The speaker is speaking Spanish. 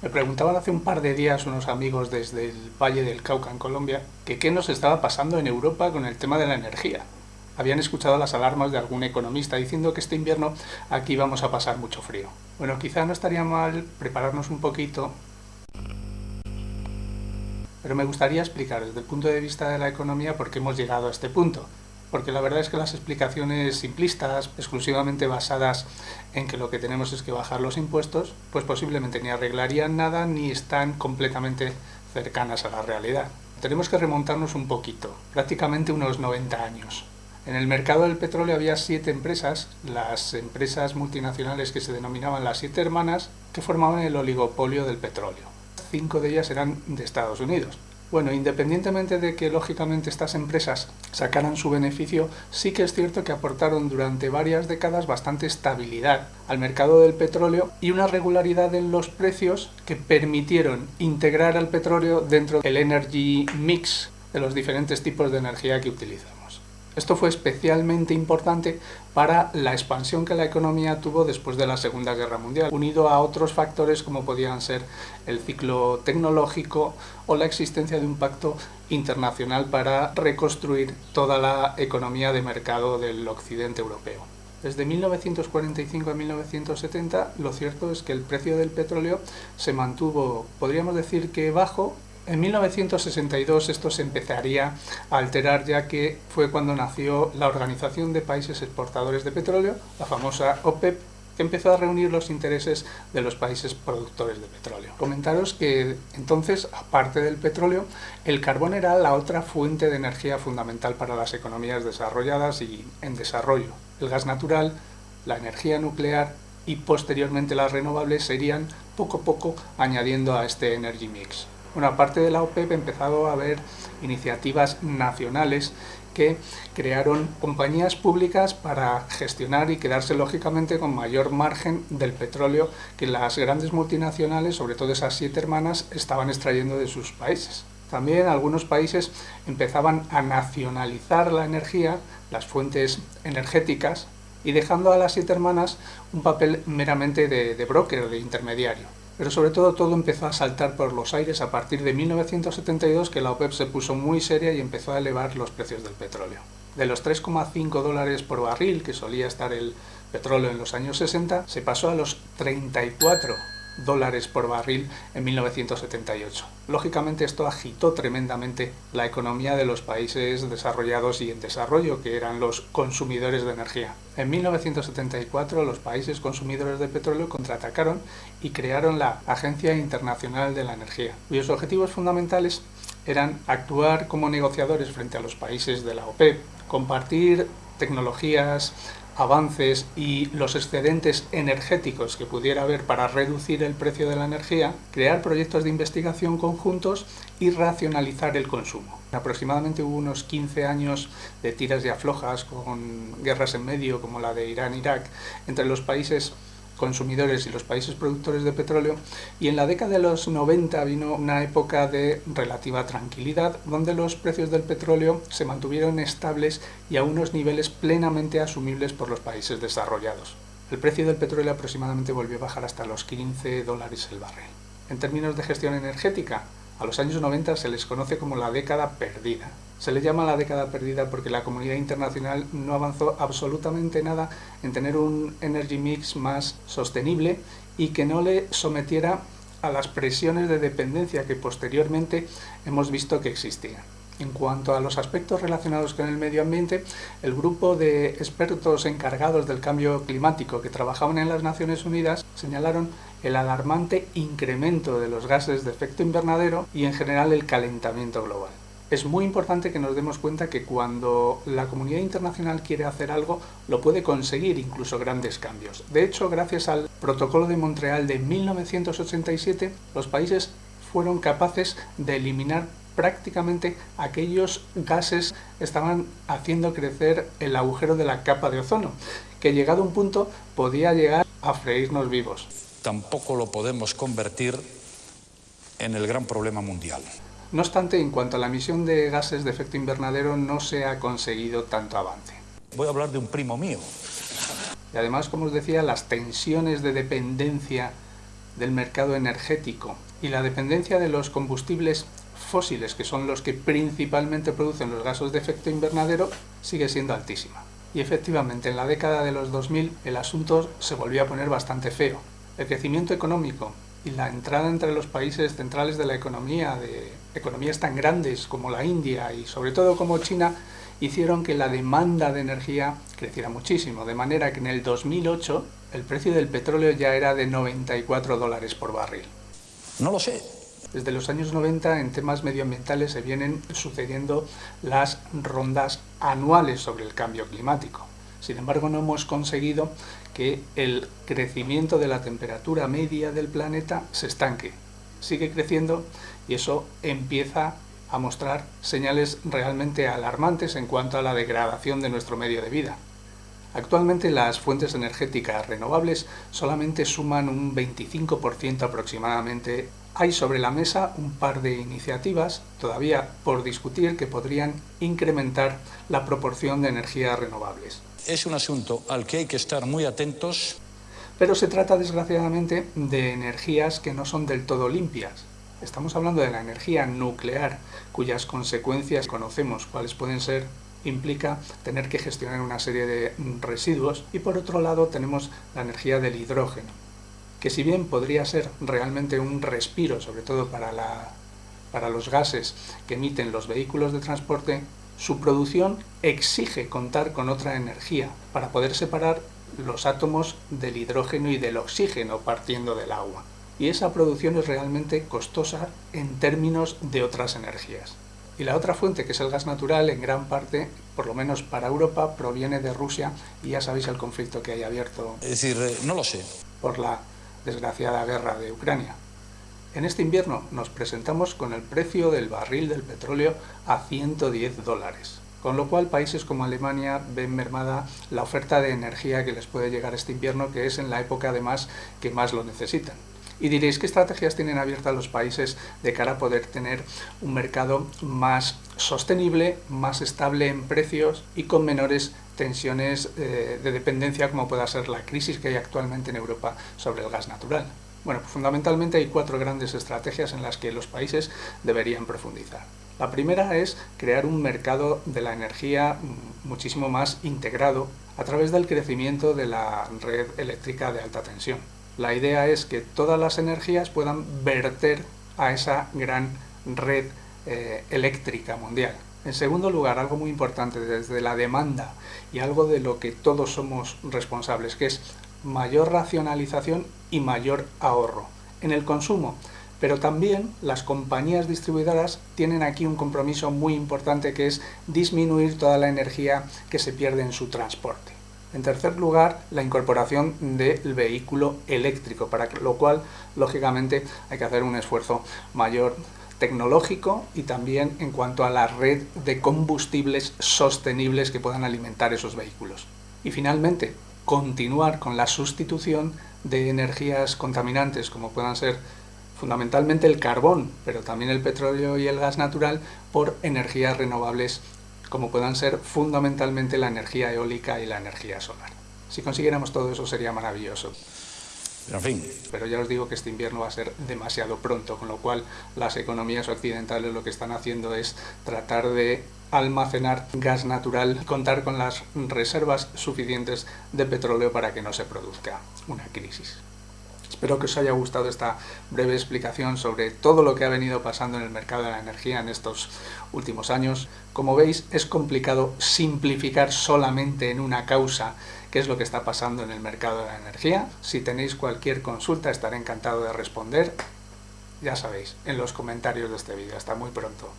Me preguntaban hace un par de días unos amigos desde el Valle del Cauca en Colombia que qué nos estaba pasando en Europa con el tema de la energía. Habían escuchado las alarmas de algún economista diciendo que este invierno aquí vamos a pasar mucho frío. Bueno, quizá no estaría mal prepararnos un poquito, pero me gustaría explicar desde el punto de vista de la economía por qué hemos llegado a este punto porque la verdad es que las explicaciones simplistas, exclusivamente basadas en que lo que tenemos es que bajar los impuestos, pues posiblemente ni arreglarían nada ni están completamente cercanas a la realidad. Tenemos que remontarnos un poquito, prácticamente unos 90 años. En el mercado del petróleo había siete empresas, las empresas multinacionales que se denominaban las siete hermanas, que formaban el oligopolio del petróleo. Cinco de ellas eran de Estados Unidos. Bueno, independientemente de que lógicamente estas empresas sacaran su beneficio, sí que es cierto que aportaron durante varias décadas bastante estabilidad al mercado del petróleo y una regularidad en los precios que permitieron integrar al petróleo dentro del energy mix de los diferentes tipos de energía que utilizan. Esto fue especialmente importante para la expansión que la economía tuvo después de la Segunda Guerra Mundial, unido a otros factores como podían ser el ciclo tecnológico o la existencia de un pacto internacional para reconstruir toda la economía de mercado del occidente europeo. Desde 1945 a 1970 lo cierto es que el precio del petróleo se mantuvo, podríamos decir que bajo, en 1962 esto se empezaría a alterar ya que fue cuando nació la Organización de Países Exportadores de Petróleo, la famosa OPEP, que empezó a reunir los intereses de los países productores de petróleo. Comentaros que entonces, aparte del petróleo, el carbón era la otra fuente de energía fundamental para las economías desarrolladas y en desarrollo. El gas natural, la energía nuclear y posteriormente las renovables serían poco a poco añadiendo a este energy mix. Bueno, aparte de la OPEP, empezado a haber iniciativas nacionales que crearon compañías públicas para gestionar y quedarse lógicamente con mayor margen del petróleo que las grandes multinacionales, sobre todo esas siete hermanas, estaban extrayendo de sus países. También algunos países empezaban a nacionalizar la energía, las fuentes energéticas, y dejando a las siete hermanas un papel meramente de, de broker, de intermediario. Pero sobre todo todo empezó a saltar por los aires a partir de 1972 que la OPEP se puso muy seria y empezó a elevar los precios del petróleo. De los 3,5 dólares por barril que solía estar el petróleo en los años 60, se pasó a los 34 dólares por barril en 1978. Lógicamente esto agitó tremendamente la economía de los países desarrollados y en desarrollo, que eran los consumidores de energía. En 1974 los países consumidores de petróleo contraatacaron y crearon la Agencia Internacional de la Energía, cuyos objetivos fundamentales eran actuar como negociadores frente a los países de la OPEP, compartir tecnologías, avances y los excedentes energéticos que pudiera haber para reducir el precio de la energía, crear proyectos de investigación conjuntos y racionalizar el consumo. Aproximadamente hubo unos 15 años de tiras y aflojas con guerras en medio como la de Irán-Irak entre los países consumidores y los países productores de petróleo y en la década de los 90 vino una época de relativa tranquilidad donde los precios del petróleo se mantuvieron estables y a unos niveles plenamente asumibles por los países desarrollados. El precio del petróleo aproximadamente volvió a bajar hasta los 15 dólares el barril. En términos de gestión energética, a los años 90 se les conoce como la década perdida. Se le llama la década perdida porque la comunidad internacional no avanzó absolutamente nada en tener un energy mix más sostenible y que no le sometiera a las presiones de dependencia que posteriormente hemos visto que existían. En cuanto a los aspectos relacionados con el medio ambiente, el grupo de expertos encargados del cambio climático que trabajaban en las Naciones Unidas señalaron el alarmante incremento de los gases de efecto invernadero y en general el calentamiento global. Es muy importante que nos demos cuenta que cuando la comunidad internacional quiere hacer algo, lo puede conseguir incluso grandes cambios. De hecho, gracias al Protocolo de Montreal de 1987, los países fueron capaces de eliminar prácticamente aquellos gases estaban haciendo crecer el agujero de la capa de ozono, que llegado a un punto podía llegar a freírnos vivos. Tampoco lo podemos convertir en el gran problema mundial. No obstante, en cuanto a la emisión de gases de efecto invernadero, no se ha conseguido tanto avance. Voy a hablar de un primo mío. Y además, como os decía, las tensiones de dependencia del mercado energético y la dependencia de los combustibles fósiles, que son los que principalmente producen los gases de efecto invernadero, sigue siendo altísima. Y efectivamente, en la década de los 2000 el asunto se volvió a poner bastante feo. El crecimiento económico y la entrada entre los países centrales de la economía, de economías tan grandes como la India y sobre todo como China, hicieron que la demanda de energía creciera muchísimo, de manera que en el 2008 el precio del petróleo ya era de 94 dólares por barril. No lo sé. Desde los años 90 en temas medioambientales se vienen sucediendo las rondas anuales sobre el cambio climático. Sin embargo, no hemos conseguido que el crecimiento de la temperatura media del planeta se estanque. Sigue creciendo y eso empieza a mostrar señales realmente alarmantes en cuanto a la degradación de nuestro medio de vida. Actualmente las fuentes energéticas renovables solamente suman un 25% aproximadamente. Hay sobre la mesa un par de iniciativas todavía por discutir que podrían incrementar la proporción de energías renovables. Es un asunto al que hay que estar muy atentos. Pero se trata desgraciadamente de energías que no son del todo limpias. Estamos hablando de la energía nuclear, cuyas consecuencias conocemos cuáles pueden ser implica tener que gestionar una serie de residuos y por otro lado tenemos la energía del hidrógeno, que si bien podría ser realmente un respiro, sobre todo para, la, para los gases que emiten los vehículos de transporte, su producción exige contar con otra energía para poder separar los átomos del hidrógeno y del oxígeno partiendo del agua. Y esa producción es realmente costosa en términos de otras energías. Y la otra fuente, que es el gas natural, en gran parte, por lo menos para Europa, proviene de Rusia y ya sabéis el conflicto que hay abierto. Es decir, eh, no lo sé. Por la desgraciada guerra de Ucrania. En este invierno nos presentamos con el precio del barril del petróleo a 110 dólares, con lo cual países como Alemania ven mermada la oferta de energía que les puede llegar este invierno, que es en la época además que más lo necesitan. Y diréis, ¿qué estrategias tienen abiertas los países de cara a poder tener un mercado más sostenible, más estable en precios y con menores tensiones eh, de dependencia como pueda ser la crisis que hay actualmente en Europa sobre el gas natural? Bueno, pues fundamentalmente hay cuatro grandes estrategias en las que los países deberían profundizar. La primera es crear un mercado de la energía muchísimo más integrado a través del crecimiento de la red eléctrica de alta tensión. La idea es que todas las energías puedan verter a esa gran red eh, eléctrica mundial. En segundo lugar, algo muy importante desde la demanda y algo de lo que todos somos responsables, que es mayor racionalización y mayor ahorro en el consumo. Pero también las compañías distribuidoras tienen aquí un compromiso muy importante que es disminuir toda la energía que se pierde en su transporte. En tercer lugar, la incorporación del vehículo eléctrico, para lo cual, lógicamente, hay que hacer un esfuerzo mayor tecnológico y también en cuanto a la red de combustibles sostenibles que puedan alimentar esos vehículos. Y finalmente, continuar con la sustitución de energías contaminantes, como puedan ser fundamentalmente el carbón, pero también el petróleo y el gas natural, por energías renovables como puedan ser fundamentalmente la energía eólica y la energía solar. Si consiguiéramos todo eso sería maravilloso. Pero ya os digo que este invierno va a ser demasiado pronto, con lo cual las economías occidentales lo que están haciendo es tratar de almacenar gas natural y contar con las reservas suficientes de petróleo para que no se produzca una crisis. Espero que os haya gustado esta breve explicación sobre todo lo que ha venido pasando en el mercado de la energía en estos últimos años. Como veis, es complicado simplificar solamente en una causa qué es lo que está pasando en el mercado de la energía. Si tenéis cualquier consulta, estaré encantado de responder. Ya sabéis, en los comentarios de este vídeo. Hasta muy pronto.